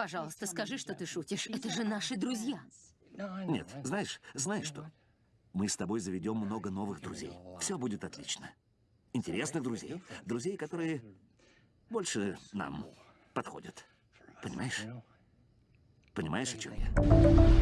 Пожалуйста, скажи, что ты шутишь. Это же наши друзья. Нет, знаешь, знаешь что? Мы с тобой заведем много новых друзей. Все будет отлично. Интересных друзей. Друзей, которые больше нам подходят. Понимаешь? Понимаешь, о чем я?